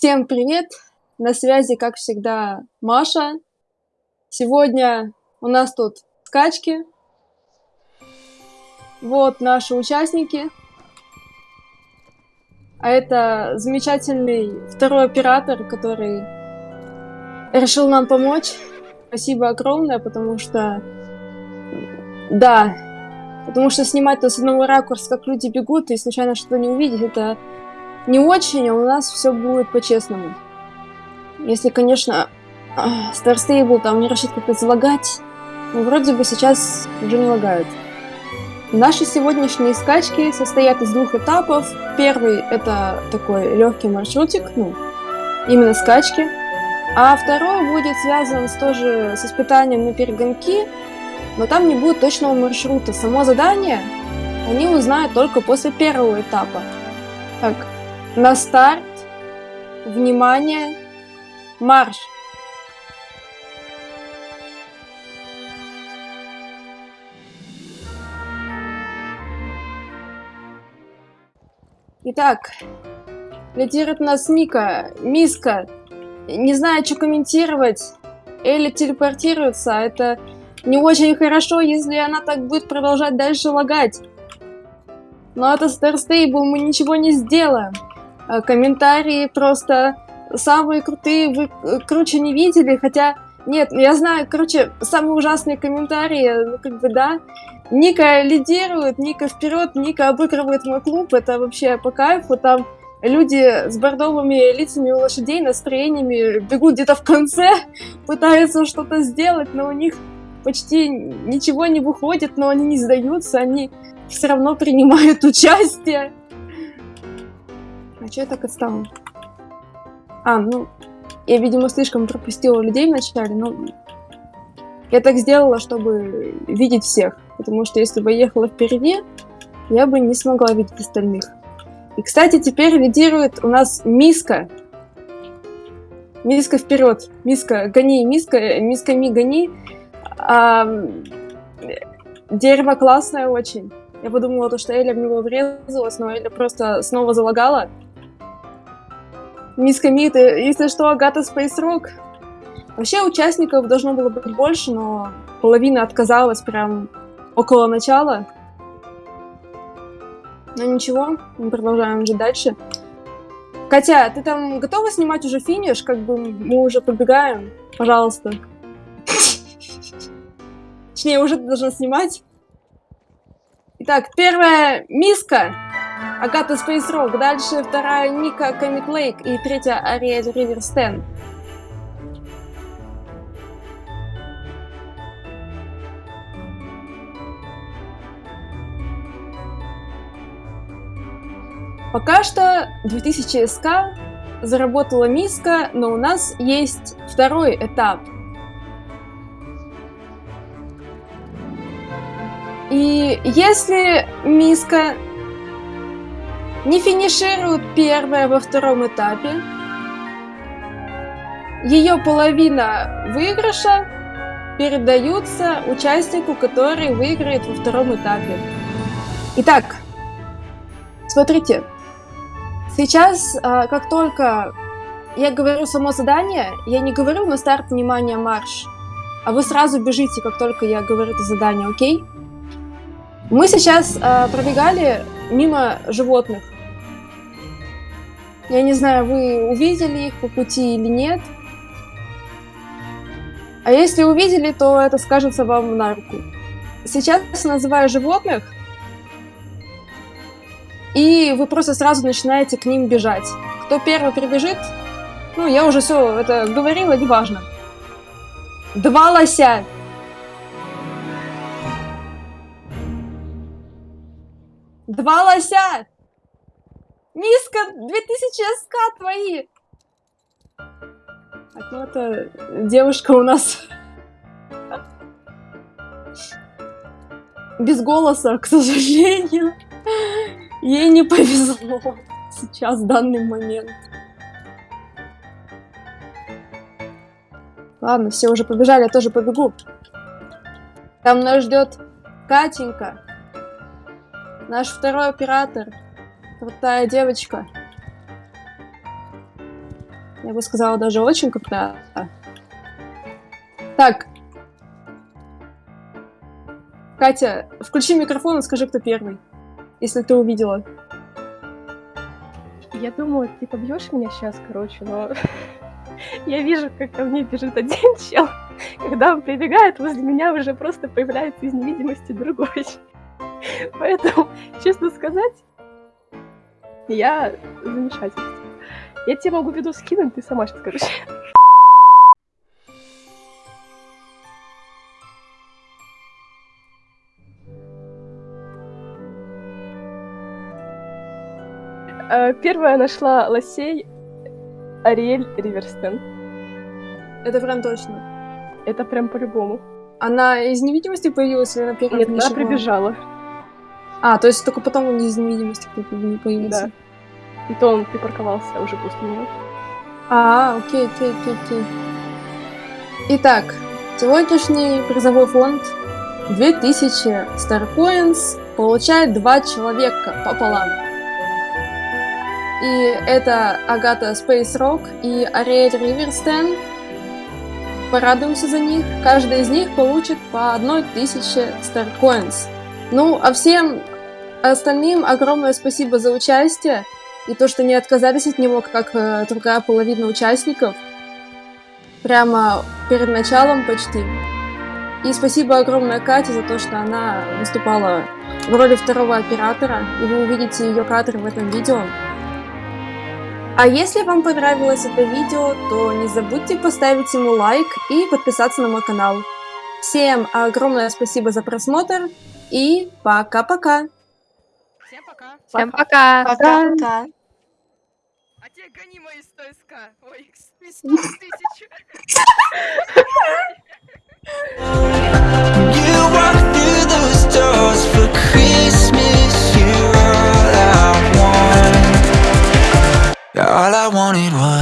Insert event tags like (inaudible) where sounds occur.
Всем привет! На связи, как всегда, Маша. Сегодня у нас тут скачки. Вот наши участники. А это замечательный второй оператор, который решил нам помочь. Спасибо огромное, потому что... Да, потому что снимать-то с одного ракурса, как люди бегут, и случайно что-то не увидеть, это не очень, а у нас все будет по-честному. Если, конечно, Star Stable там не решит как-то залагать, но вроде бы сейчас уже не лагают. Наши сегодняшние скачки состоят из двух этапов. Первый это такой легкий маршрутик, ну, именно скачки. А второй будет связан с, тоже с испытанием на перегонки, но там не будет точного маршрута. Само задание они узнают только после первого этапа. Так, на старт. Внимание. Марш. Итак, лидирует нас Мика. Миска. Не знаю, что комментировать. Элли телепортируется. Это не очень хорошо, если она так будет продолжать дальше лагать. Но это Stable, мы ничего не сделаем. Э, комментарии просто самые крутые, вы э, круче не видели, хотя, нет, я знаю, короче, самые ужасные комментарии, ну, как бы, да, Ника лидирует, Ника вперед, Ника обыгрывает мой клуб, это вообще по кайфу, там люди с бордовыми лицами у лошадей, настроениями бегут где-то в конце, (laughs) пытаются что-то сделать, но у них почти ничего не выходит, но они не сдаются, они все равно принимают (laughs) участие. А что я так отстала? А, ну, я, видимо, слишком пропустила людей вначале, но я так сделала, чтобы видеть всех. Потому что если бы я ехала впереди, я бы не смогла видеть остальных. И, кстати, теперь лидирует у нас Миска. Миска вперед. Миска, гони, Миска, Миска, ми, гони. А, дерево классное очень. Я подумала, то, что Эля в него врезалась, но Эля просто снова залагала. Мисс Камит, если что, Агата Space Rock. Вообще участников должно было быть больше, но половина отказалась прям около начала. Но ничего, мы продолжаем жить дальше. Катя, ты там готова снимать уже финиш? Как бы мы уже побегаем. Пожалуйста. Точнее, уже ты должна снимать. Итак, первая миска. Агата Space Rock. Дальше вторая Ника Comic Lake. И третья River Stand. Пока что 2000 СК заработала миска, но у нас есть второй этап – И если миска не финиширует первое во втором этапе, ее половина выигрыша передаются участнику, который выиграет во втором этапе. Итак, смотрите, сейчас, а, как только я говорю само задание, я не говорю на старт внимания марш, а вы сразу бежите, как только я говорю это задание, окей? Мы сейчас э, пробегали мимо животных. Я не знаю, вы увидели их по пути или нет. А если увидели, то это скажется вам на руку. Сейчас называю животных, и вы просто сразу начинаете к ним бежать. Кто первый прибежит, ну, я уже все это говорила, неважно. Два лося. Два лося! Миска, 2000 СК твои! Так, ну это девушка у нас без голоса, к сожалению. Ей не повезло сейчас, в данный момент. Ладно, все уже побежали, я тоже побегу. Там нас ждет Катенька. Наш второй оператор. Крутая девочка. Я бы сказала, даже очень крутая. Так. Катя, включи микрофон и скажи, кто первый. Если ты увидела. Я думаю, ты побьешь меня сейчас, короче, но (laughs) я вижу, как ко мне бежит один чел. Когда он прибегает, возле меня уже просто появляется из невидимости другой. (laughs) Поэтому, честно сказать, я замешательство. Я тебе могу виду скинуть, ты сама сейчас скажешь. Э, первая нашла лосей Ариэль Риверстен. Это прям точно. Это прям по-любому. Она из невидимости появилась или она Нет, она прибежала. А, то есть только потом он из невидимости появился. Да. И то он припарковался уже после нее. А, окей, окей, окей, окей. Итак, сегодняшний призовой фонд 2000 Starcoins получает два человека пополам. И это Агата Space Rock и Ариэль Риверстен. Порадуемся за них. Каждый из них получит по одной тысяче Starcoins. Ну, а всем остальным огромное спасибо за участие и то, что не отказались от него, как э, другая половина участников. Прямо перед началом почти. И спасибо огромное Кате за то, что она выступала в роли второго оператора, и вы увидите ее кадры в этом видео. А если вам понравилось это видео, то не забудьте поставить ему лайк и подписаться на мой канал. Всем огромное спасибо за просмотр и пока-пока! Всем пока. Всем пока. Пока. А те гони мои 100 СК. Ой, 100 тысяч. You walk through those doors for Christmas. You're all I want. All I wanted was.